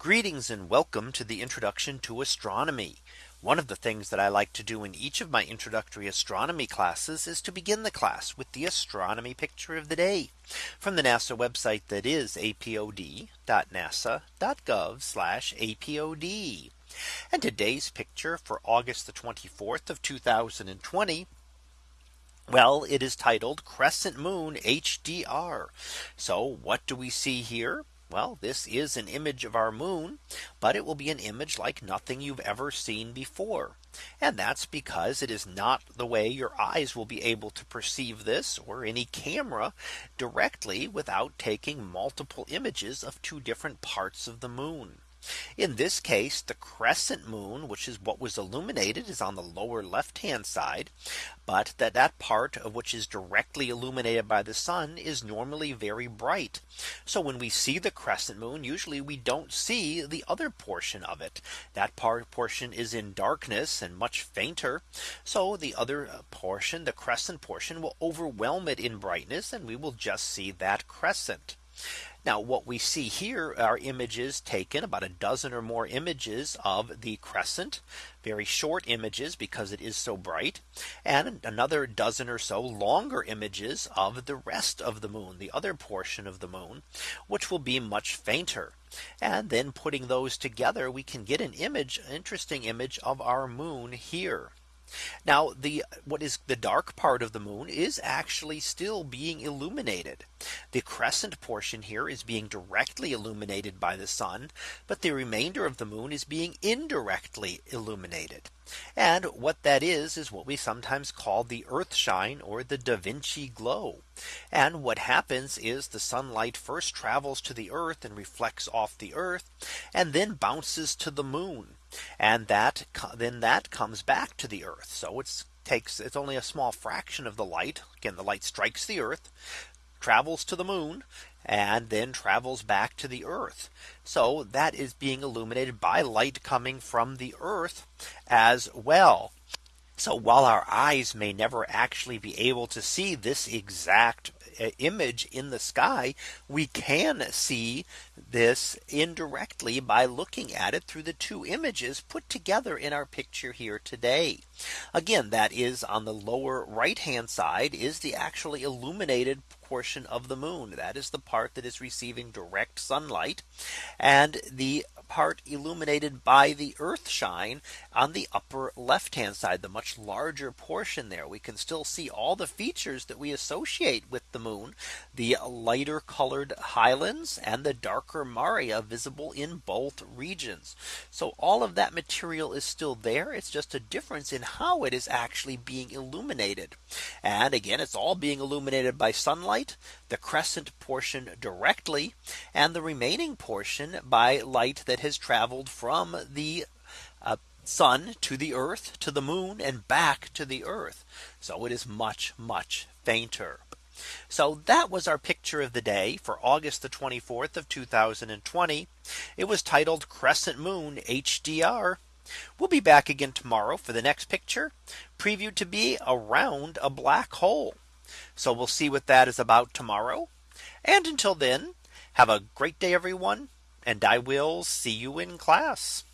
Greetings and welcome to the introduction to astronomy. One of the things that I like to do in each of my introductory astronomy classes is to begin the class with the astronomy picture of the day from the NASA website that is apod.nasa.gov apod. And today's picture for August the 24th of 2020. Well, it is titled Crescent Moon HDR. So what do we see here? Well, this is an image of our moon, but it will be an image like nothing you've ever seen before. And that's because it is not the way your eyes will be able to perceive this or any camera directly without taking multiple images of two different parts of the moon. In this case, the crescent moon, which is what was illuminated is on the lower left hand side. But that that part of which is directly illuminated by the sun is normally very bright. So when we see the crescent moon, usually we don't see the other portion of it. That part portion is in darkness and much fainter. So the other uh, portion, the crescent portion will overwhelm it in brightness and we will just see that crescent. Now what we see here are images taken about a dozen or more images of the crescent. Very short images because it is so bright. And another dozen or so longer images of the rest of the moon the other portion of the moon which will be much fainter. And then putting those together we can get an image an interesting image of our moon here. Now the what is the dark part of the moon is actually still being illuminated. The crescent portion here is being directly illuminated by the sun. But the remainder of the moon is being indirectly illuminated. And what that is is what we sometimes call the earth shine or the Da Vinci glow. And what happens is the sunlight first travels to the earth and reflects off the earth and then bounces to the moon and that then that comes back to the earth. So it's takes it's only a small fraction of the light. Again, the light strikes the earth, travels to the moon, and then travels back to the earth. So that is being illuminated by light coming from the earth as well. So while our eyes may never actually be able to see this exact image in the sky, we can see this indirectly by looking at it through the two images put together in our picture here today. Again, that is on the lower right hand side is the actually illuminated portion of the moon. That is the part that is receiving direct sunlight. And the part illuminated by the earth shine on the upper left hand side the much larger portion there. We can still see all the features that we associate with the moon the lighter colored highlands and the darker Maria visible in both regions. So all of that material is still there. It's just a difference in how it is actually being illuminated. And again it's all being illuminated by sunlight the crescent portion directly and the remaining portion by light that has traveled from the uh, sun to the earth to the moon and back to the earth. So it is much, much fainter. So that was our picture of the day for August the 24th of 2020. It was titled Crescent Moon HDR. We'll be back again tomorrow for the next picture previewed to be around a black hole. So we'll see what that is about tomorrow. And until then, have a great day, everyone. And I will see you in class.